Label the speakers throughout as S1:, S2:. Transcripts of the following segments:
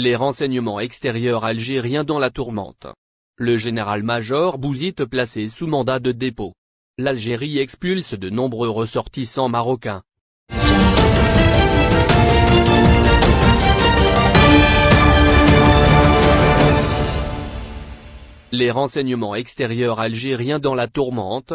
S1: Les renseignements extérieurs algériens dans la tourmente. Le général-major Bouzid placé sous mandat de dépôt. L'Algérie expulse de nombreux ressortissants marocains. Les renseignements extérieurs algériens dans la tourmente,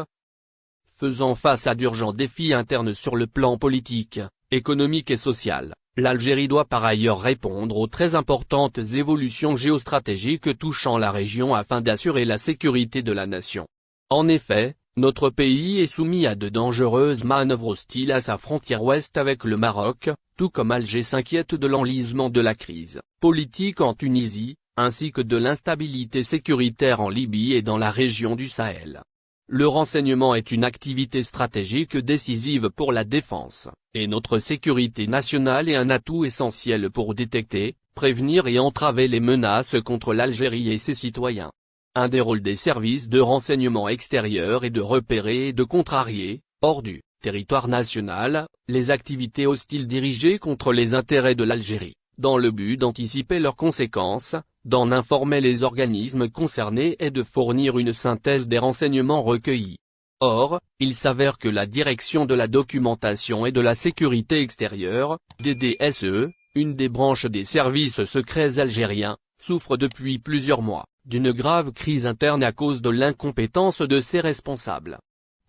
S1: faisant face à d'urgents défis internes sur le plan politique, économique et social. L'Algérie doit par ailleurs répondre aux très importantes évolutions géostratégiques touchant la région afin d'assurer la sécurité de la nation. En effet, notre pays est soumis à de dangereuses manœuvres hostiles à sa frontière ouest avec le Maroc, tout comme Alger s'inquiète de l'enlisement de la crise politique en Tunisie, ainsi que de l'instabilité sécuritaire en Libye et dans la région du Sahel. Le renseignement est une activité stratégique décisive pour la défense, et notre sécurité nationale est un atout essentiel pour détecter, prévenir et entraver les menaces contre l'Algérie et ses citoyens. Un des rôles des services de renseignement extérieur est de repérer et de contrarier, hors du territoire national, les activités hostiles dirigées contre les intérêts de l'Algérie, dans le but d'anticiper leurs conséquences, d'en informer les organismes concernés et de fournir une synthèse des renseignements recueillis. Or, il s'avère que la Direction de la documentation et de la sécurité extérieure, DDSE, une des branches des services secrets algériens, souffre depuis plusieurs mois d'une grave crise interne à cause de l'incompétence de ses responsables.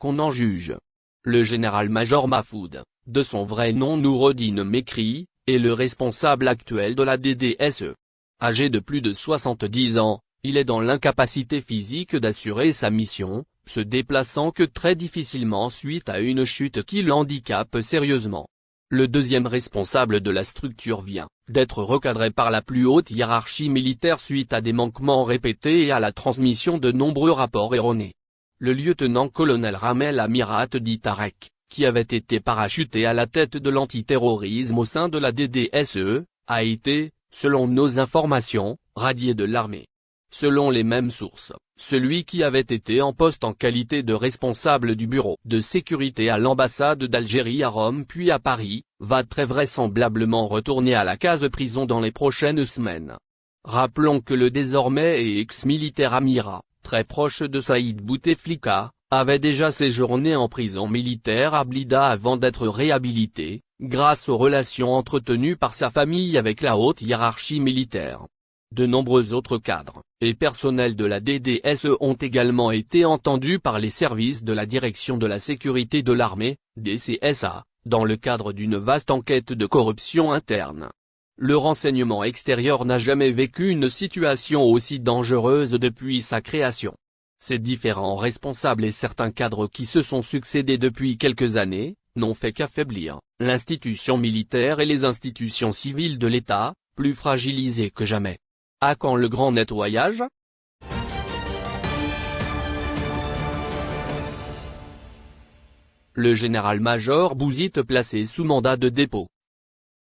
S1: Qu'on en juge. Le général-major Mahfoud, de son vrai nom Noureddin Mekri, est le responsable actuel de la DDSE. Âgé de plus de 70 ans, il est dans l'incapacité physique d'assurer sa mission, se déplaçant que très difficilement suite à une chute qui l'handicape sérieusement. Le deuxième responsable de la structure vient d'être recadré par la plus haute hiérarchie militaire suite à des manquements répétés et à la transmission de nombreux rapports erronés. Le lieutenant-colonel Ramel Amirat dit Tarek, qui avait été parachuté à la tête de l'antiterrorisme au sein de la DDSE, a été, selon nos informations, radié de l'armée. Selon les mêmes sources, celui qui avait été en poste en qualité de responsable du bureau de sécurité à l'ambassade d'Algérie à Rome puis à Paris, va très vraisemblablement retourner à la case prison dans les prochaines semaines. Rappelons que le désormais ex-militaire Amira, très proche de Saïd Bouteflika, avait déjà séjourné en prison militaire à Blida avant d'être réhabilité, grâce aux relations entretenues par sa famille avec la haute hiérarchie militaire. De nombreux autres cadres et personnels de la DDSE ont également été entendus par les services de la Direction de la Sécurité de l'Armée, DCSA, dans le cadre d'une vaste enquête de corruption interne. Le renseignement extérieur n'a jamais vécu une situation aussi dangereuse depuis sa création. Ces différents responsables et certains cadres qui se sont succédés depuis quelques années, n'ont fait qu'affaiblir l'institution militaire et les institutions civiles de l'État, plus fragilisées que jamais. À quand le grand nettoyage? Le général-major Bouzit placé sous mandat de dépôt.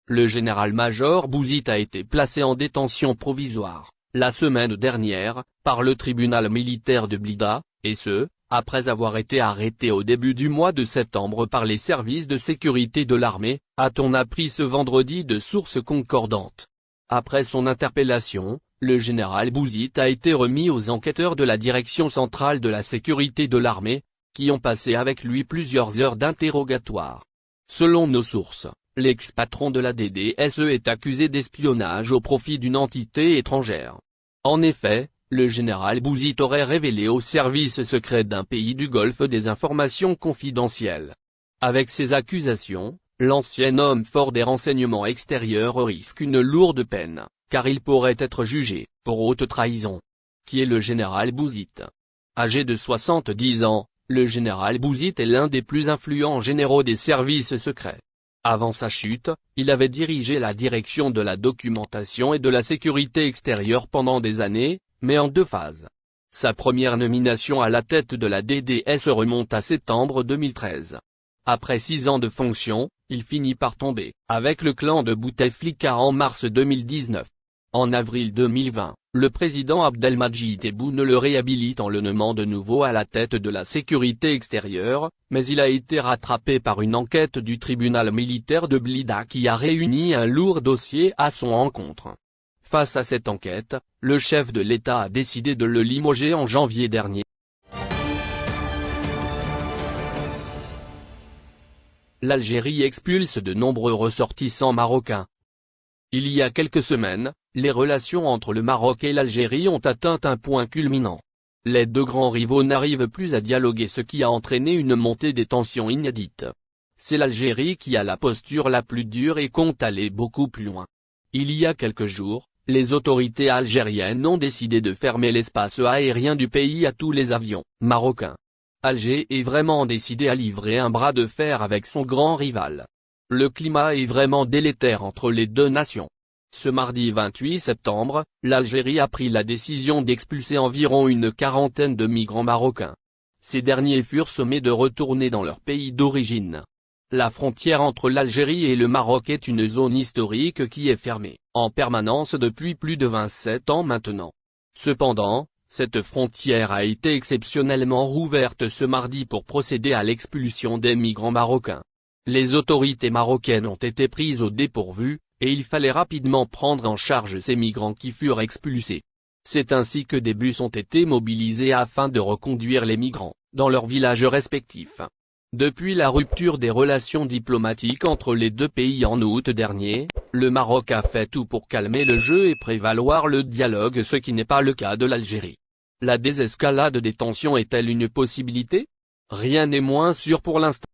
S1: Le général-major Bouzit a été placé en détention provisoire, la semaine dernière, par le tribunal militaire de Blida, et ce, après avoir été arrêté au début du mois de septembre par les services de sécurité de l'armée, a-t-on appris ce vendredi de sources concordantes. Après son interpellation, le général Bouzit a été remis aux enquêteurs de la Direction centrale de la sécurité de l'armée, qui ont passé avec lui plusieurs heures d'interrogatoire. Selon nos sources, l'ex-patron de la DDSE est accusé d'espionnage au profit d'une entité étrangère. En effet, le général Bouzit aurait révélé aux services secrets d'un pays du Golfe des informations confidentielles. Avec ces accusations, L'ancien homme fort des renseignements extérieurs risque une lourde peine, car il pourrait être jugé, pour haute trahison. Qui est le général Bouzit? Âgé de 70 ans, le général Bouzit est l'un des plus influents généraux des services secrets. Avant sa chute, il avait dirigé la direction de la documentation et de la sécurité extérieure pendant des années, mais en deux phases. Sa première nomination à la tête de la DDS remonte à septembre 2013. Après six ans de fonction, il finit par tomber, avec le clan de Bouteflika en mars 2019. En avril 2020, le président Abdelmajid Tebboune le réhabilite en le nommant de nouveau à la tête de la sécurité extérieure, mais il a été rattrapé par une enquête du tribunal militaire de Blida qui a réuni un lourd dossier à son encontre. Face à cette enquête, le chef de l'État a décidé de le limoger en janvier dernier. L'Algérie expulse de nombreux ressortissants marocains. Il y a quelques semaines, les relations entre le Maroc et l'Algérie ont atteint un point culminant. Les deux grands rivaux n'arrivent plus à dialoguer ce qui a entraîné une montée des tensions inédites. C'est l'Algérie qui a la posture la plus dure et compte aller beaucoup plus loin. Il y a quelques jours, les autorités algériennes ont décidé de fermer l'espace aérien du pays à tous les avions marocains. Alger est vraiment décidé à livrer un bras de fer avec son grand rival. Le climat est vraiment délétère entre les deux nations. Ce mardi 28 septembre, l'Algérie a pris la décision d'expulser environ une quarantaine de migrants marocains. Ces derniers furent sommés de retourner dans leur pays d'origine. La frontière entre l'Algérie et le Maroc est une zone historique qui est fermée, en permanence depuis plus de 27 ans maintenant. Cependant, cette frontière a été exceptionnellement rouverte ce mardi pour procéder à l'expulsion des migrants marocains. Les autorités marocaines ont été prises au dépourvu, et il fallait rapidement prendre en charge ces migrants qui furent expulsés. C'est ainsi que des bus ont été mobilisés afin de reconduire les migrants, dans leurs villages respectifs. Depuis la rupture des relations diplomatiques entre les deux pays en août dernier, le Maroc a fait tout pour calmer le jeu et prévaloir le dialogue ce qui n'est pas le cas de l'Algérie. La désescalade des tensions est-elle une possibilité? Rien n'est moins sûr pour l'instant.